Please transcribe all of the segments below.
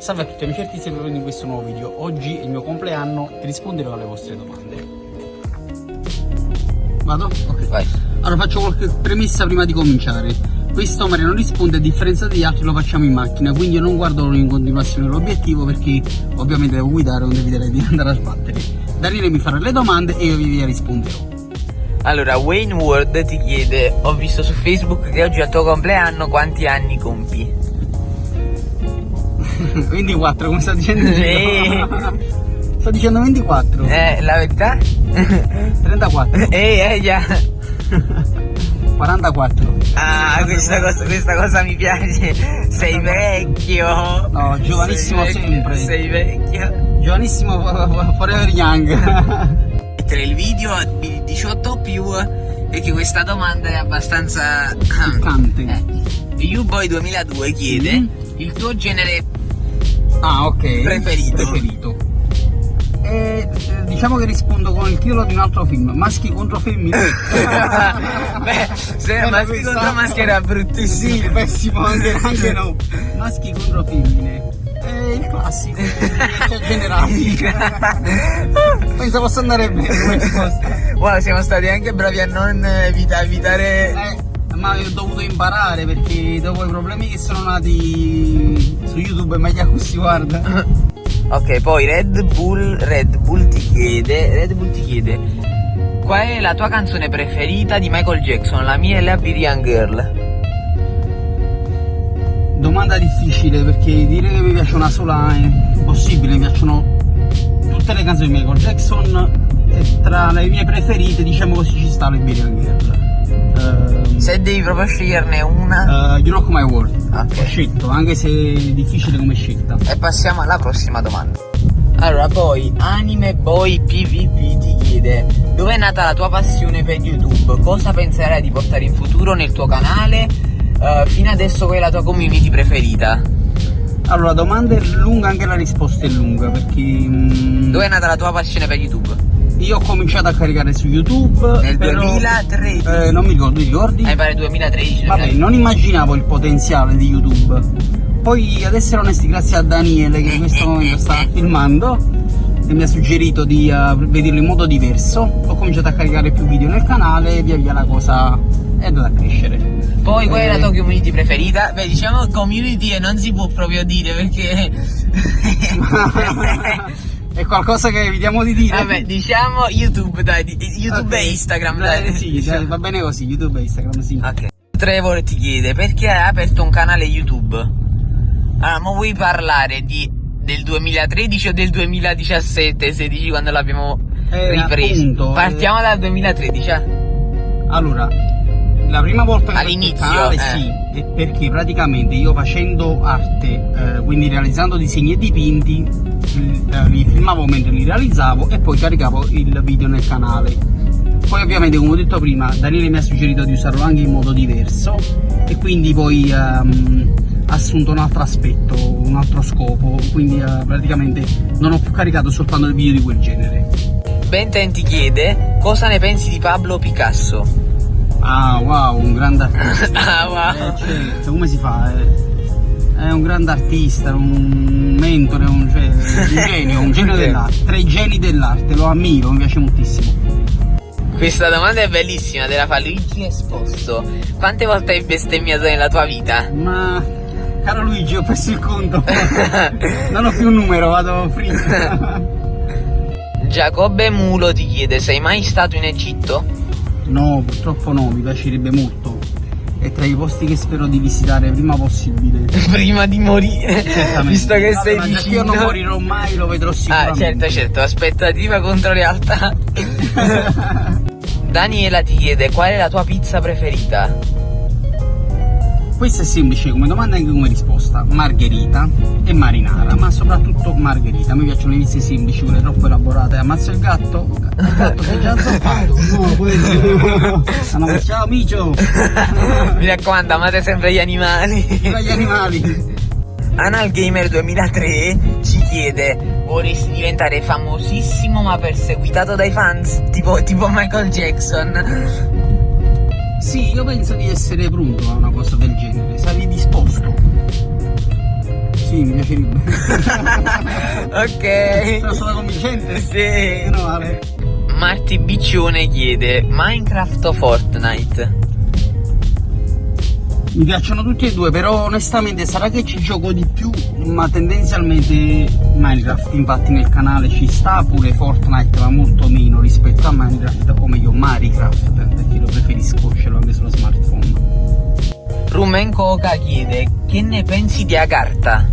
Salve a tutti amici artisti e benvenuti in questo nuovo video. Oggi è il mio compleanno e risponderò alle vostre domande. Vado? Ok. Vai. Allora faccio qualche premessa prima di cominciare. Questo Mario non risponde, a differenza degli altri lo facciamo in macchina, quindi io non guardo in continuazione l'obiettivo perché ovviamente devo guidare, non eviterei di andare a sbattere. Daniele mi farà le domande e io vi risponderò. Allora, Wayne Ward ti chiede, ho visto su Facebook che oggi è il tuo compleanno, quanti anni compi? 24, come sta dicendo? Sì. Sto dicendo 24. Eh, la verità? 34. Ehi, eh, già. 44. Ah, questa cosa, questa cosa mi piace. Sei vecchio. No, giovanissimo Sei vecchio, sempre. Sei vecchio. Giovanissimo forever young. Tra il video di 18 o più, perché questa domanda è abbastanza... Piccante. Eh. U-Boy 2002 chiede Mm. il tuo genere Ah, ok. Preferito. Preferito. E, eh, diciamo che rispondo con il titolo di un altro film, Maschi contro femmine. Beh, se Bella maschi questa. contro maschi era bruttissimo. Sì, pessimo anche, anche no. Maschi contro femmine. È il classico. Cioè, generali. Penso possa andare bene come risposta. Wow, siamo stati anche bravi a non evita- evitare. Eh, ma ho dovuto imparare perché dopo i problemi che sono nati su YouTube è meglio così guarda. Ok, poi Red Bull, Red Bull ti chiede, Red Bull ti chiede, qual è la tua canzone preferita di Michael Jackson? La mia è la Young Girl. Domanda difficile perché dire che mi piace una sola è impossibile, mi piacciono tutte le canzoni di Michael Jackson e tra le mie preferite diciamo così ci sta le Billion Girl. Ehm, Se devi proprio sceglierne una. eh, you Rock My World, Ok. ho scelto, anche se è difficile come scelta. E passiamo alla prossima domanda. Allora, poi Anime Boy PvP ti chiede Dove è nata la tua passione per YouTube? Cosa penserai di portare in futuro nel tuo canale? Eh, fino adesso qual è la tua community preferita? Allora, la domanda è lunga, anche la risposta è lunga perché mm, Dove è nata la tua passione per YouTube? Io ho cominciato a caricare su YouTube Nel però- 2013 Eh, non mi ricordo, ti ricordi? Mi pare 2013 Vabbè, non immaginavo il potenziale di YouTube. Poi, ad essere onesti, grazie a Daniele che in questo momento sta filmando e mi ha suggerito di eh, vederlo in modo diverso, ho cominciato a caricare più video nel canale e via via la cosa è andata a crescere. Poi qual è la Eh, tua community preferita? Beh diciamo community e non si può proprio dire perché è qualcosa che evitiamo di dire. Vabbè diciamo YouTube dai, YouTube Ok. e Instagram Dai, dai, sì, diciamo. dai, va bene così, YouTube e Instagram, sì. Ok. Trevor ti chiede perché hai aperto un canale YouTube? Allora, ma vuoi parlare di, del 2013 o del 2017 se dici quando l'abbiamo Eh, ripreso? appunto, Partiamo eh. dal 2013, eh? Allora, la prima volta che ho All'inizio, il eh. canale, sì, è perché praticamente io facendo arte, eh, quindi realizzando disegni e dipinti, li, eh, filmavo mentre li realizzavo e poi caricavo il video nel canale. Poi ovviamente come ho detto prima Daniele mi ha suggerito di usarlo anche in modo diverso e quindi poi ehm, ha assunto un altro aspetto, un altro scopo, quindi eh, praticamente non ho più caricato soltanto il video di quel genere. Benten ti chiede cosa ne pensi di Pablo Picasso? Ah wow, un grande artista. Ah, wow. Eh, certo, come si fa? eh? È un grande artista, un mentore, un, cioè, un genio, un genio dell'arte. Tra i geni dell'arte, lo ammiro, mi piace moltissimo. Questa domanda è bellissima, te la fa Luigi Esposto. Quante volte hai bestemmiato nella tua vita? Ma caro Luigi, ho perso il conto. non ho più un numero, vado free. Giacobbe Mulo ti chiede sei mai stato in Egitto? no, purtroppo no, mi piacerebbe molto. È tra i posti che spero di visitare prima possibile. Prima di morire, Certamente. visto che Vabbè, sei che vicino. Io non morirò mai, lo vedrò Ah, sicuramente. certo, certo, aspettativa contro realtà. Daniela ti chiede qual è la tua pizza preferita? Questo è semplice come domanda e anche come risposta. Margherita e marinara, ma soprattutto margherita. Mi piacciono le pizze semplici, quelle troppo elaborate. Ammazzo il gatto. Il gatto sei già zoppato. No, quello. Ah, no, ciao Micio. Mi raccomando, amate sempre gli animali. Viva gli animali. Anal Gamer 2003 ci chiede vorresti diventare famosissimo ma perseguitato dai fans? Tipo, tipo Michael Jackson. Sì, io penso di essere pronto a una cosa del genere. Sarei disposto. Sì, mi piacerebbe. ok. Sono convincente. Sì. Meno male. Marti Biccione chiede Minecraft o Fortnite? Mi piacciono tutti e due, però onestamente sarà che ci gioco di più, ma tendenzialmente Minecraft, infatti nel canale ci sta, pure Fortnite va molto meno rispetto a Minecraft, o meglio Minecraft, perché lo preferisco, ce l'ho anche sullo smartphone. Rumen Coca chiede Che ne pensi di Agartha?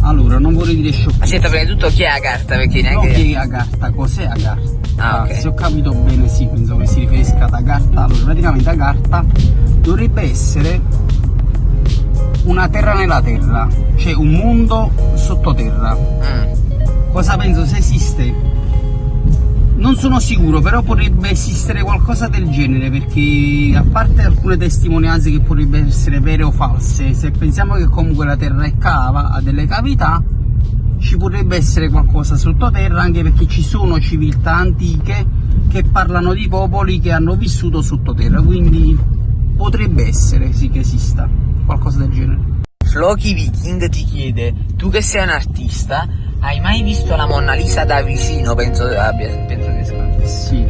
Allora, non vorrei dire sciocchezza. Aspetta, prima di tutto chi è Agartha? Perché No, neanche... che è Agartha, cos'è Agartha? Ah, ok. Se ho capito bene, sì, penso che si riferisca ad Agartha. Allora, praticamente Agartha dovrebbe essere una terra nella terra, cioè un mondo sottoterra. Mm. Cosa penso se esiste? Non sono sicuro, però potrebbe esistere qualcosa del genere perché a parte alcune testimonianze che potrebbero essere vere o false, se pensiamo che comunque la Terra è cava, ha delle cavità, ci potrebbe essere qualcosa sottoterra anche perché ci sono civiltà antiche che parlano di popoli che hanno vissuto sottoterra, quindi potrebbe essere sì che esista qualcosa del genere. Floki Viking ti chiede Tu che sei un artista Hai mai visto la Monna Lisa da vicino? Penso abbia penso che sia Sì,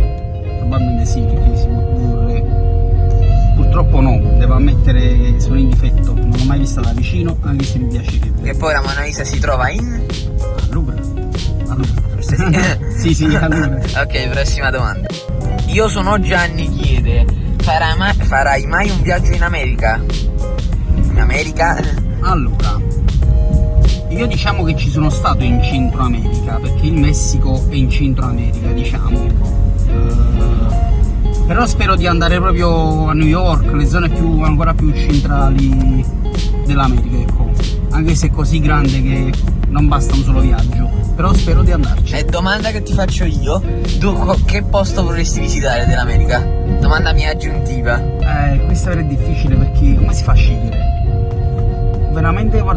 probabilmente sì, perché si può dedurre. Purtroppo no, devo ammettere sono in difetto, non l'ho mai vista da vicino, anche se mi piacerebbe. Che poi la Monna Lisa si trova in A Louvre? A Louvre. Sì, sì. sì, a Louvre. Ok, prossima domanda. Io sono Gianni chiede farai mai, farai mai un viaggio in America? In America? Allora, io diciamo che ci sono stato in Centro America, perché il Messico è in Centro America, diciamo. Eh, però spero di andare proprio a New York, le zone più, ancora più centrali dell'America, ecco. Anche se è così grande che non basta un solo viaggio. Però spero di andarci. E domanda che ti faccio io, tu che posto vorresti visitare dell'America? Domanda mia aggiuntiva. Eh, questo è difficile perché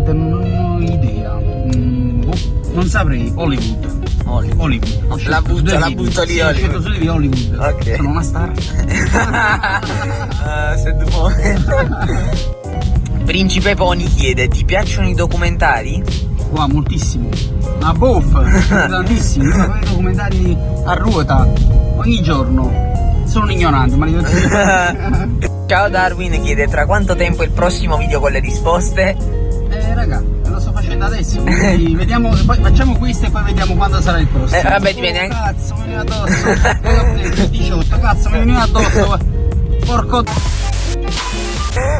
guarda, non ho idea. Mm, boh, non saprei. Hollywood. Hollywood. Hollywood. Ho La butto- la butto lì, Sì, ho Hollywood. scelto di Hollywood. Ok. Sono una star. Ah, se tu Principe Pony chiede, ti piacciono i documentari? Qua moltissimo. Ma boff, tantissimi. Io i documentari a ruota ogni giorno. Sono un ignorante, ma li vedo Ciao Darwin chiede tra quanto tempo il prossimo video con le risposte? Raga, lo sto facendo adesso. Quindi vediamo, poi facciamo questo e poi vediamo quando sarà il prossimo. Eh, vabbè, dipende anche- Cazzo, mi viene addosso. Poi ho detto il 18, cazzo, mi viene addosso. Porco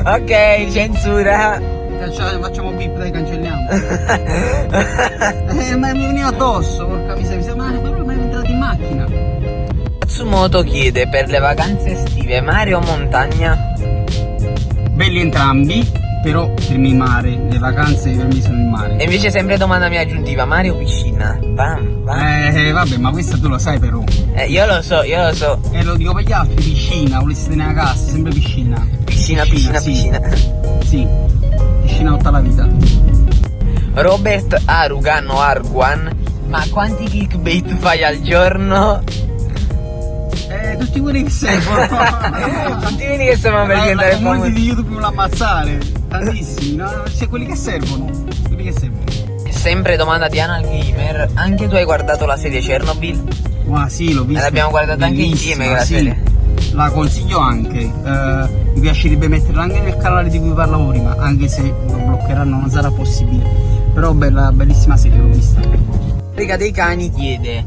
Ok, censura. Caccia- Facciamo bip, dai, cancelliamo. Eh, ma mi veniva addosso, porca miseria. Ma però mi è entrato in macchina. Matsumoto chiede per le vacanze estive mare o montagna? Belli entrambi, però per me mare, le vacanze per me sono il E mare. invece sempre domanda mia aggiuntiva, mare o piscina? Bam, bam. Eh, vabbè, ma questo tu lo sai però. Eh, io lo so, io lo so. E lo dico per gli altri, piscina, volessi tenere a casa, sempre piscina. Piscina, piscina, sì. piscina. Sì, piscina tutta la vita. Robert Arugan o Arguan, ma quanti clickbait fai al giorno? Eh, tutti quelli che servono. Tutti quelli che servono per diventare la community famosi. di YouTube vuole ammazzare. Tantissimi, no? C'è quelli che servono. Quelli che servono. Sempre domanda di Anal Gamer, anche tu hai guardato la serie Chernobyl? Ma sì, l'ho visto. l'abbiamo guardata anche insieme quella sì. serie. La consiglio anche. Eh, mi piacerebbe metterla anche nel canale di cui parlavo prima, anche se lo bloccheranno, non sarà possibile. Però bella, bellissima serie, l'ho vista. Riga dei Cani chiede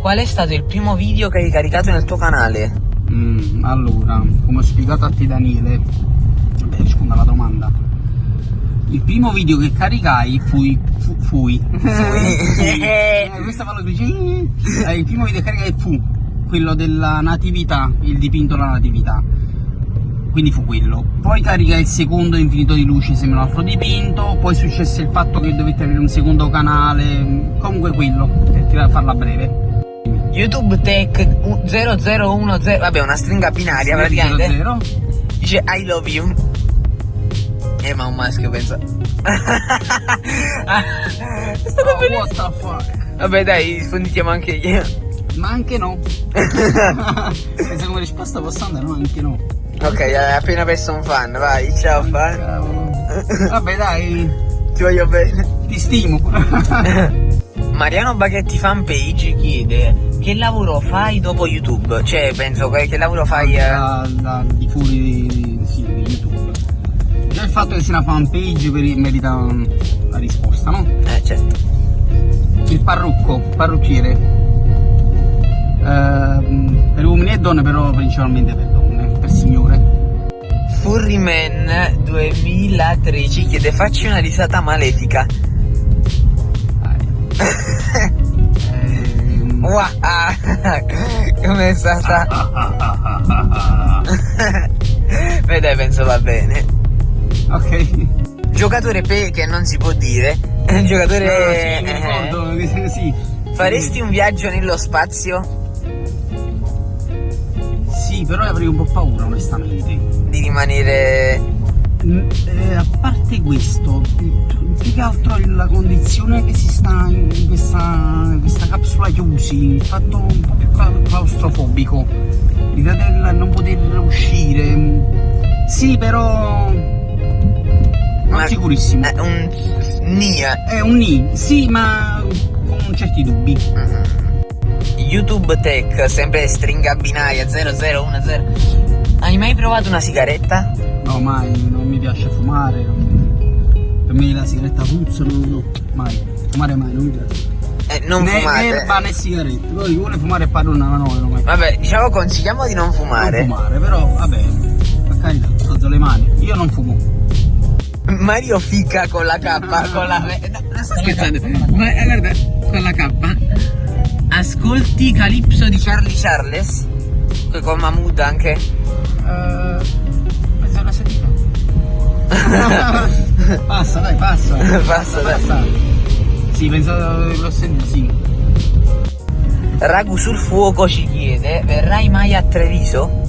Qual è stato il primo video che hai caricato nel tuo canale? Mm, allora, come ho spiegato a te Daniele, beh, rispondo alla domanda. Il primo video che caricai fui. Fu, fui. Eh, questa lo dice. Eh, il primo video che caricai fu quello della natività, il dipinto della natività. Quindi fu quello. Poi caricai il secondo infinito di luce, sembra un altro dipinto. Poi successe il fatto che dovette avere un secondo canale. Comunque quello, per farla breve. YouTube Tech 0010 Vabbè una stringa binaria praticamente 00. Dice I love you Eh ma un maschio penso È stato Oh, bellissimo what the fuck? Vabbè dai rispondiamo anche io Ma anche no. Penso come risposta posso andare, no, anche no. Ok hai appena perso un fan vai ciao fan Cavolo. Vabbè dai, ti voglio bene. Ti stimo. Mariano Baghetti fanpage chiede che lavoro fai dopo YouTube? Cioè, penso che, che lavoro fai... Eh... Da, da, di fuori Già il fatto che sia una fanpage merita la risposta, no? Eh, certo. Il parrucco, parrucchiere. Eh, per uomini e donne, però principalmente per donne, per signore. Furryman 2013 chiede facci una risata malefica. Wow, come è stata? Beh dai, penso va bene. Ok. Giocatore pe che non si può dire. Giocatore... No, sì, mi ricordo, sì. Faresti un viaggio nello spazio? Sì, però avrei un po' paura onestamente. Di rimanere... Eh, a parte questo, più che altro la condizione che si sta in questa, in questa capsula chiusi, il fatto un po' più claustrofobico, l'idea del non poter uscire. Sì, però... Non ma, sicurissimo. È un NIA. È un NI, sì, ma con certi dubbi. Mm. YouTube Tech, sempre stringa binaria 0010. Hai mai provato una sigaretta? No, mai, non mi piace fumare. Per me la sigaretta puzza, no, no, mai. Fumare mai, non mi piace. Eh, non né fumate. erba né sigarette. Poi chi vuole fumare padrona, no, no, mai. Vabbè, diciamo consigliamo di non fumare. Non fumare, però vabbè, per carità, alzo le mani. Io non fumo. Mario fica con la K, con la... No, non sto scherzando. Ma eh, guarda, con la K. Ascolti Calypso di Charlie Charles? Con Mahmood anche? Uh, penso alla seduta. passa, dai, passa. passa, dai. Passa. Sì, penso l'ho sentito, sì. Ragu sul fuoco ci chiede, verrai mai a Treviso?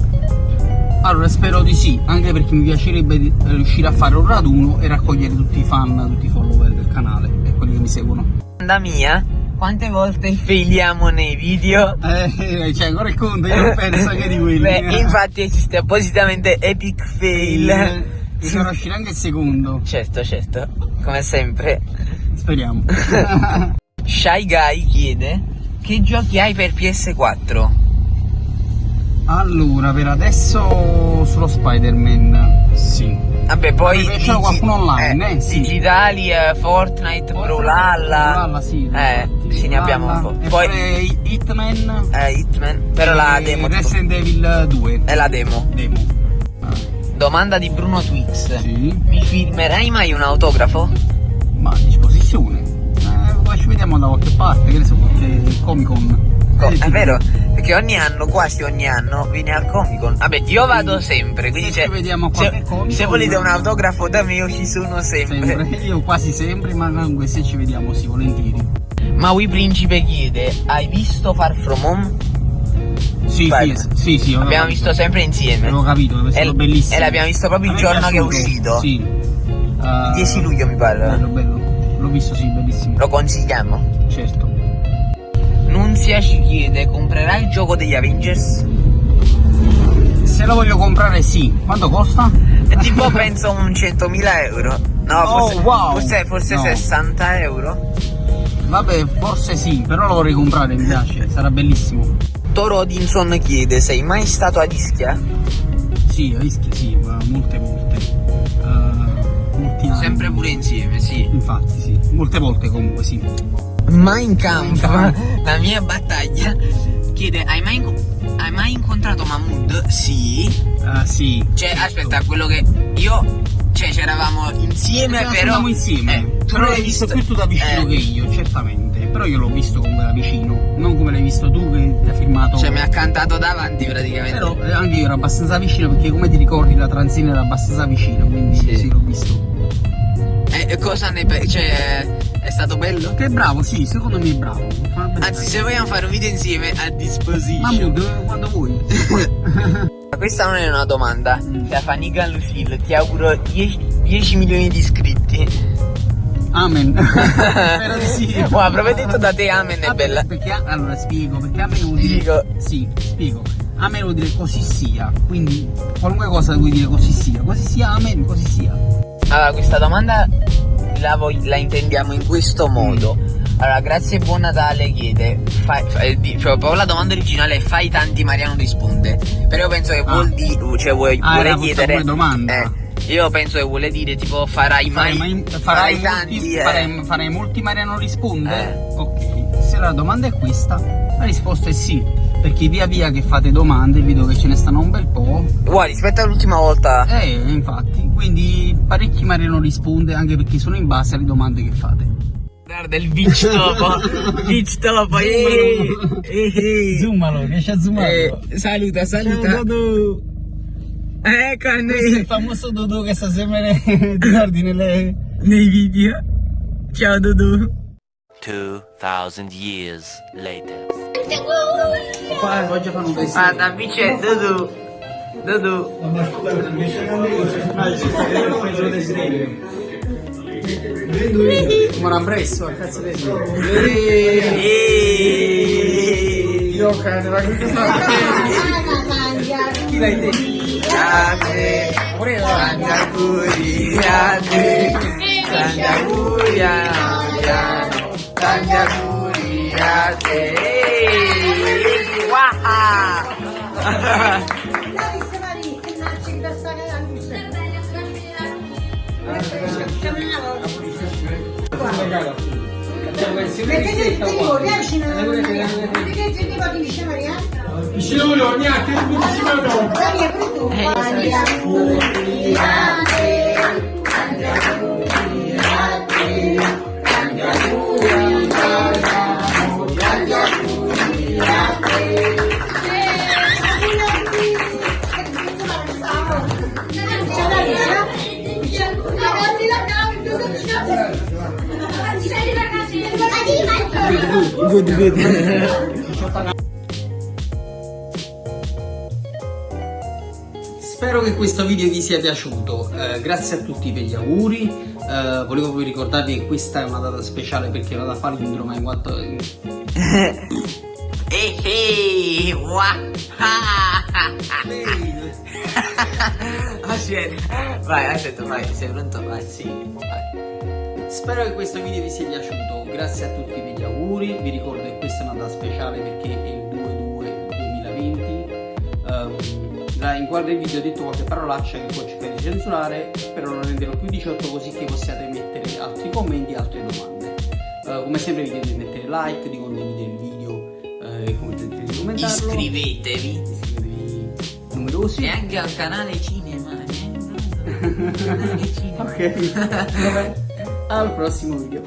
Allora spero di sì, anche perché mi piacerebbe riuscire a fare un raduno e raccogliere tutti i fan, tutti i follower del canale e quelli che mi seguono. Da mia, quante volte failiamo nei video? Eh, cioè ancora il conto, io non penso che di quelli. Beh, infatti esiste appositamente Epic Fail. E sono uscito anche il secondo. Certo, certo, come sempre. Speriamo. Shy Guy chiede, che giochi hai per PS4? Allora, per adesso solo Spider-Man, sì. Vabbè, poi digi qualcuno online, eh, eh, sì. digitali, eh, Fortnite, Brawlhalla. Brawlhalla, sì. Eh, sì, ne abbiamo un po'. E poi Hitman. Eh, Hitman, però la demo. Resident Evil 2. È la demo. Demo. Ah. Domanda di Bruno Twix. Sì. Mi firmerai mai un autografo? Ma a disposizione. Eh, poi ci vediamo da qualche parte, che ne so, qualche Comic Con. Co è vero, perché ogni anno, quasi ogni anno, viene al Comic Con. Vabbè, io vado sempre, quindi se, se, se volete un autografo da me io ci sono sempre. sempre. Io quasi sempre, ma comunque se ci vediamo sì, volentieri. Maui Principe chiede, hai visto Far From Home? Sì, sì, sì, sì, L'abbiamo visto sempre insieme. Avevo capito, è stato bellissimo. E l'abbiamo visto proprio il giorno che è uscito. Sì. Uh, 10 luglio mi pare. Bello, bello. L'ho visto, sì, bellissimo. Lo consigliamo? Certo. Nunzia ci chiede, comprerai il gioco degli Avengers? Se lo voglio comprare sì, quanto costa? È tipo penso un 100.000 euro. No, forse, oh, wow. forse, forse no. 60 euro. Vabbè, forse sì, però lo vorrei comprare, mi piace, sarà bellissimo. Toro Odinson chiede, sei mai stato a Ischia? Sì, a Ischia sì, molte volte. Uh, molti anni. Sempre pure insieme, sì. Infatti sì, molte volte comunque sì. Mein Kampf, la mia battaglia, chiede, hai mai, hai mai incontrato Mahmood? Sì. Uh, sì. Cioè, aspetta, quello che io, cioè, c'eravamo insieme, però... Eravamo insieme, eh, però l'hai visto più tu da vicino eh. che io, certamente. Però io l'ho visto comunque da vicino, non come l'hai visto tu che ti ha firmato... Cioè, mi ha cantato davanti praticamente. Però eh, anche io ero abbastanza vicino, perché come ti ricordi la transina era abbastanza vicino, quindi sì, sì l'ho visto. E eh, cosa ne pensi? Cioè, è stato bello? Che bravo, sì, secondo me è bravo. Anzi, se vogliamo fare un video insieme, a disposizione. Mahmood, quando vuoi. Questa non è una domanda. Mm. Da Fanica Lucille, ti auguro 10, 10 milioni di iscritti. Amen. Spero di sì. Wow, proprio detto da te Amen è bella. Perché, allora spiego, perché Amen vuol dire... Sì, spiego. Amen vuol dire così sia. Quindi qualunque cosa vuoi dire così sia. Così sia Amen, così sia. Allora, questa domanda la, la intendiamo in questo modo. Allora, grazie e buon Natale chiede. Fai, fai, cioè, proprio la domanda originale è fai tanti Mariano risponde. Però io penso che Ah. vuol dire. Cioè, vuoi, Ah, vuole chiedere. domanda. Eh, io penso che vuole dire tipo farai mai. Farai, mai- farai tanti. molti, eh. farai, farai molti Mariano risponde? Eh. Ok, se la domanda è questa, la risposta è sì. Perché via via che fate domande, vedo che ce ne stanno un bel po'. Guarda, rispetto all'ultima volta. Eh, infatti, quindi parecchi Mariano risponde anche perché sono in base alle domande che fate. Guarda il beach topo. beach topo. Zoomalo. Zoomalo, riesci a zoomarlo? Eh, saluta, saluta. Ciao Dodo! Ecco è il famoso Dodo che sta sempre nei, ti guardi nelle... nei video. Ciao Dudu. 2,000 years later. Qua voglio fare un Guarda, qui c'è Dudu. Dudu. Ma un a cazzo di. Io cane, ma che Chi l'hai detto? Grande. Pure io. Tanti auguri a te. Tanti auguri a Mariano. Tanti auguri a te. Eeeh. Waha. Mettete tutti i voti, eh, vicino Maria. Mettete tutti i voti vicino a Maria. Vicino Leonia, che vicino no. Maria, tu. Maria. Spero che questo video vi sia piaciuto, eh, grazie a tutti per gli auguri, eh, volevo poi ricordarvi che questa è una data speciale perché vado a fare l'indroma in quanto... Eeeh. Waha. Aspetta. Vai, aspetta, vai. Sei pronto? Vai, sì. Vai. Spero che questo video vi sia piaciuto, grazie a tutti per gli auguri, vi ricordo che questa è una data speciale perché è il 2-2-2020. Ehm, la- in guardia del video ho detto qualche parolaccia che poi cercare di censurare, però non renderò più 18 così che possiate mettere altri commenti e altre domande. Eh, come sempre vi chiedo di mettere like, di condividere il video eh, e di commentarlo. Iscrivetevi. Iscrivetevi numerosi. E anche al canale cinema. eh. Canale cinema. Ok, vabbè, al prossimo video.